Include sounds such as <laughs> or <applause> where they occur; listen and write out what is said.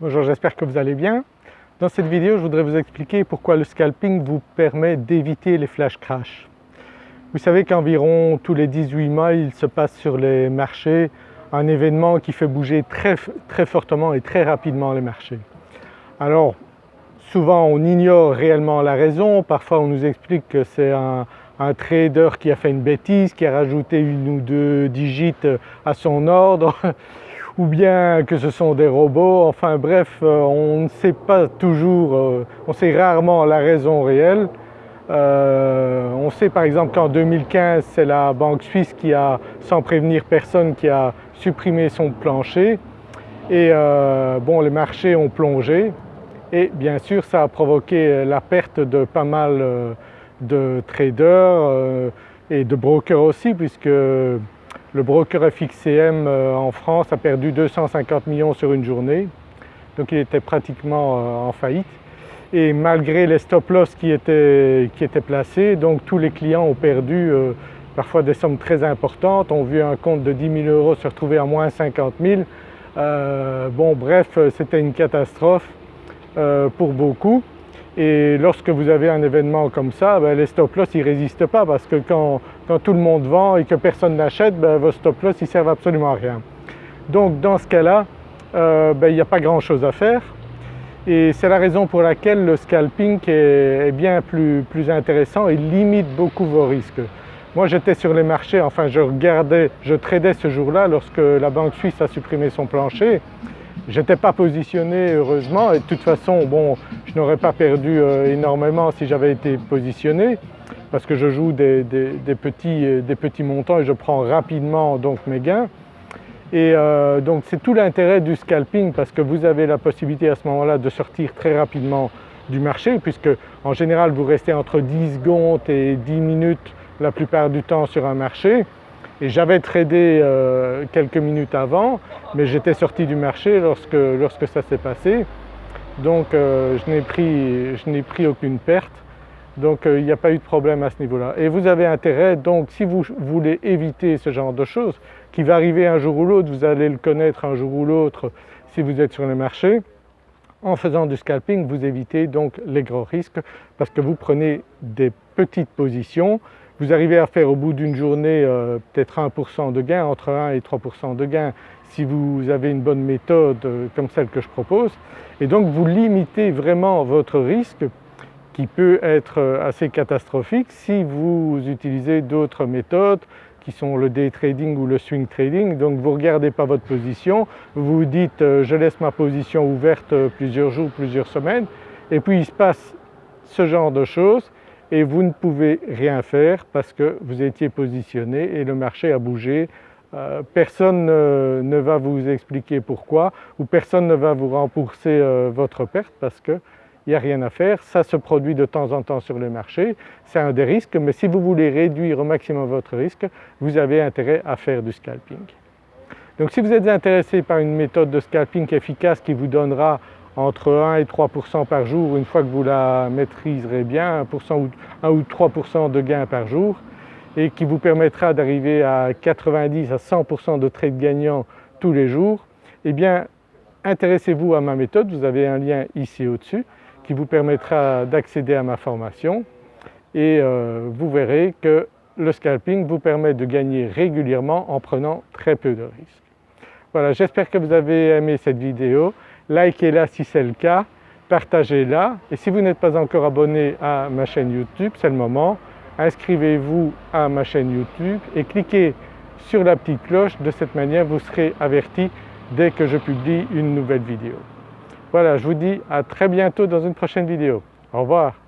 Bonjour, j'espère que vous allez bien. Dans cette vidéo, je voudrais vous expliquer pourquoi le scalping vous permet d'éviter les flash crash. Vous savez qu'environ tous les 18 mois, il se passe sur les marchés un événement qui fait bouger très, très fortement et très rapidement les marchés. Alors souvent on ignore réellement la raison, parfois on nous explique que c'est un, un trader qui a fait une bêtise, qui a rajouté une ou deux digits à son ordre, <laughs> ou bien que ce sont des robots, enfin bref, euh, on ne sait pas toujours, euh, on sait rarement la raison réelle. Euh, on sait par exemple qu'en 2015 c'est la banque suisse qui a, sans prévenir personne, qui a supprimé son plancher et bon les marchés ont plongé et bien sûr ça a provoqué la perte de pas mal de traders et de brokers aussi puisque le broker FXCM euh, en France a perdu 250 millions sur une journée. Donc il était pratiquement euh, en faillite. Et malgré les stop loss qui étaient, placés donc tous les clients ont perdu parfois des sommes très importantes, ont vu un compte de 10 000 euros se retrouver à moins 50 000. bon bref c'était une catastrophe pour beaucoup et lorsque vous avez un événement comme ça, ben, les stop loss ne résistent pas parce que quand, tout le monde vend et que personne n'achète, ben, vos stop loss ne servent absolument à rien. Donc dans ce cas-là, euh, ben, il n'y a pas grand chose à faire et c'est la raison pour laquelle le scalping est, bien plus, plus, intéressant et limite beaucoup vos risques. Moi j'étais sur les marchés, enfin je regardais, je tradais ce jour-là lorsque la banque suisse a supprimé son plancher je n'étais pas positionné heureusement et de toute façon bon, je n'aurais pas perdu euh, énormément si j'avais été positionné parce que je joue des, petits, euh, des, petits, montants et je prends rapidement donc mes gains. Et euh, donc c'est tout l'intérêt du scalping parce que vous avez la possibilité à ce moment-là de sortir très rapidement du marché puisque en général vous restez entre 10 secondes et 10 minutes la plupart du temps sur un marché j'avais tradé euh, quelques minutes avant mais j'étais sorti du marché lorsque, lorsque ça s'est passé. Donc euh, je n'ai pris, pris, aucune perte. Donc euh, il n'y a pas eu de problème à ce niveau-là. Et vous avez intérêt donc si vous voulez éviter ce genre de choses qui va arriver un jour ou l'autre, vous allez le connaître un jour ou l'autre si vous êtes sur le marché, en faisant du scalping vous évitez donc les gros risques parce que vous prenez des petites positions vous arrivez à faire au bout d'une journée euh, peut-être 1% de gain, entre 1 et 3% de gain si vous avez une bonne méthode euh, comme celle que je propose et donc vous limitez vraiment votre risque qui peut être euh, assez catastrophique si vous utilisez d'autres méthodes qui sont le day trading ou le swing trading. Donc vous ne regardez pas votre position, vous dites je laisse ma position ouverte plusieurs jours, plusieurs semaines et puis il se passe ce genre de choses et vous ne pouvez rien faire parce que vous étiez positionné et le marché a bougé. Euh, personne ne, va vous expliquer pourquoi ou personne ne va vous rembourser euh, votre perte parce qu'il n'y a rien à faire. Ça se produit de temps en temps sur le marché, c'est un des risques mais si vous voulez réduire au maximum votre risque, vous avez intérêt à faire du scalping. Donc si vous êtes intéressé par une méthode de scalping efficace qui vous donnera entre 1 et 3% par jour une fois que vous la maîtriserez bien, 1, ou, 1 ou 3% de gains par jour et qui vous permettra d'arriver à 90 à 100% de trades gagnants tous les jours, eh bien intéressez-vous à ma méthode, vous avez un lien ici au-dessus qui vous permettra d'accéder à ma formation. Et euh, vous verrez que le scalping vous permet de gagner régulièrement en prenant très peu de risques. Voilà, j'espère que vous avez aimé cette vidéo likez-la si c'est le cas, partagez-la et si vous n'êtes pas encore abonné à ma chaîne YouTube, c'est le moment, inscrivez-vous à ma chaîne YouTube et cliquez sur la petite cloche, de cette manière vous serez averti dès que je publie une nouvelle vidéo. Voilà, je vous dis à très bientôt dans une prochaine vidéo. Au revoir.